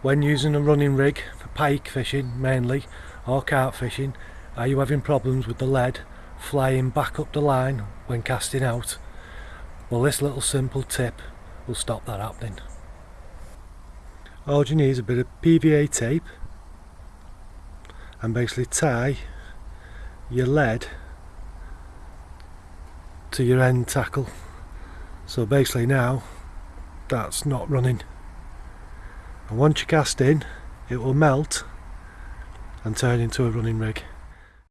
when using a running rig for pike fishing mainly or carp fishing are you having problems with the lead flying back up the line when casting out? Well this little simple tip will stop that happening. All you need is a bit of PVA tape and basically tie your lead to your end tackle. So basically now that's not running and once you cast in it will melt and turn into a running rig